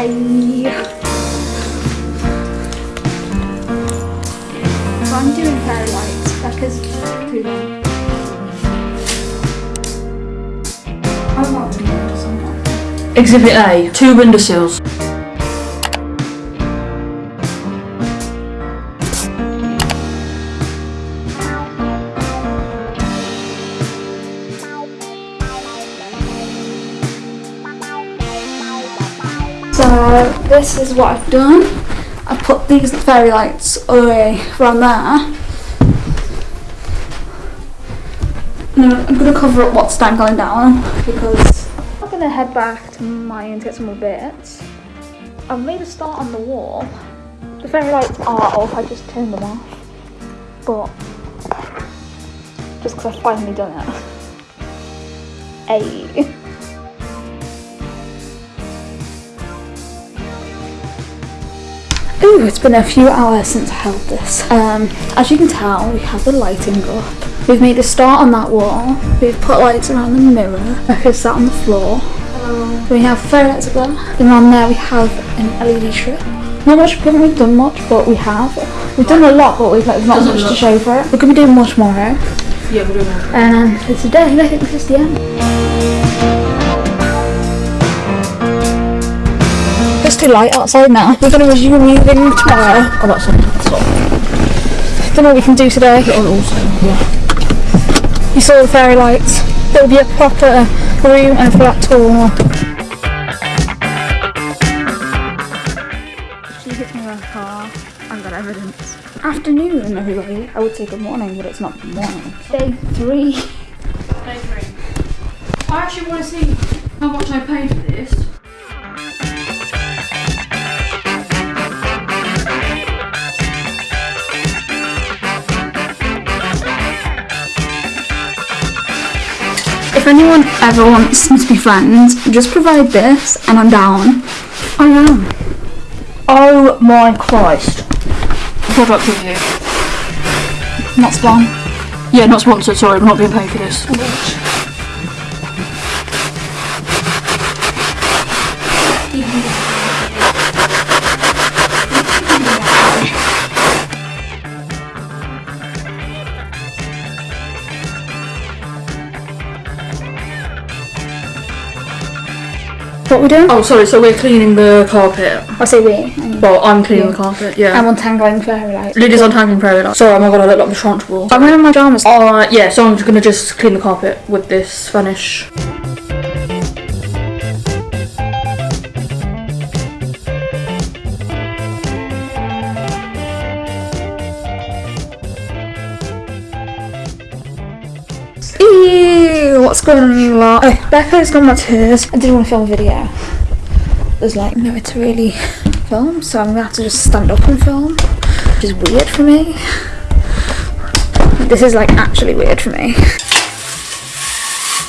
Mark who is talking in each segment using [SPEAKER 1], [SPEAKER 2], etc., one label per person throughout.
[SPEAKER 1] I'm doing fairy lights something.
[SPEAKER 2] Exhibit A, two windowsills.
[SPEAKER 1] So this is what I've done. I put these fairy lights away around there. No, I'm gonna cover up what's dangling down because I'm gonna head back to mine to get some more bits. I've made a start on the wall. The fairy lights are off, I just turned them off. But just because I've finally done it. Hey. Ooh, it's been a few hours since I held this. Um, as you can tell, we have the lighting up. We've made a start on that wall. We've put lights around the mirror. Becca's sat on the floor. We have fairy lights up there. And on there we have an LED strip. Not much, we haven't done much, but we have. We've done a lot, but we've like, not
[SPEAKER 2] Doesn't
[SPEAKER 1] much to show for it. We're going to be doing more tomorrow.
[SPEAKER 2] Yeah, we're doing that.
[SPEAKER 1] And um, for today, I think this is the end. Too light outside now. We're going to resume moving tomorrow.
[SPEAKER 2] Oh, that's on.
[SPEAKER 1] Don't know what we can do today.
[SPEAKER 2] Also, yeah.
[SPEAKER 1] You saw the fairy lights. There'll be a proper room and a flat tour. She hit me with a car. I've got evidence. Afternoon, everybody. I would say good morning, but it's not good morning. Day three.
[SPEAKER 2] I actually want to see how much I paid for this.
[SPEAKER 1] If anyone ever wants me to be friends, just provide this and I'm down. I am.
[SPEAKER 2] Oh my Christ. Product review.
[SPEAKER 1] Not spawn.
[SPEAKER 2] Yeah, not sponsored, sorry, we're not being paid for this.
[SPEAKER 1] What we doing?
[SPEAKER 2] Oh, sorry, so we're cleaning the carpet.
[SPEAKER 1] I say we. I'm,
[SPEAKER 2] Well, I'm cleaning the carpet, yeah.
[SPEAKER 1] I'm untangling fairy light.
[SPEAKER 2] Lily's untangling prairie light. Sorry, oh my god, I look like the Trunchbull.
[SPEAKER 1] I'm wearing my pajamas.
[SPEAKER 2] Uh, yeah, so I'm just gonna just clean the carpet with this finish.
[SPEAKER 1] Ew, what's going on you lot? Becca's gone back to hers. I didn't want to film a video. There's like nowhere to really film, so I'm gonna have to just stand up and film, which is weird for me. This is like actually weird for me.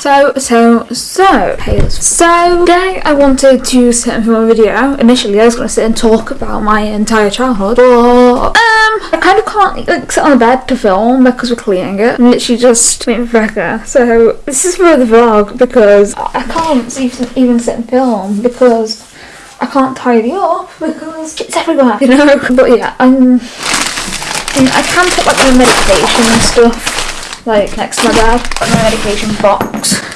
[SPEAKER 1] So, so, so, hey, so, today I wanted to sit and film a video. Initially, I was going to sit and talk about my entire childhood, but, um, I kind of can't, like, sit on the bed to film because we're cleaning it. I'm literally just me and Rebecca. So, this is for the vlog because I can't even, even sit and film because I can't tidy up because it's everywhere, you know? But yeah, I'm, I, I can put, like, my medication and stuff like next to my bed, my medication box.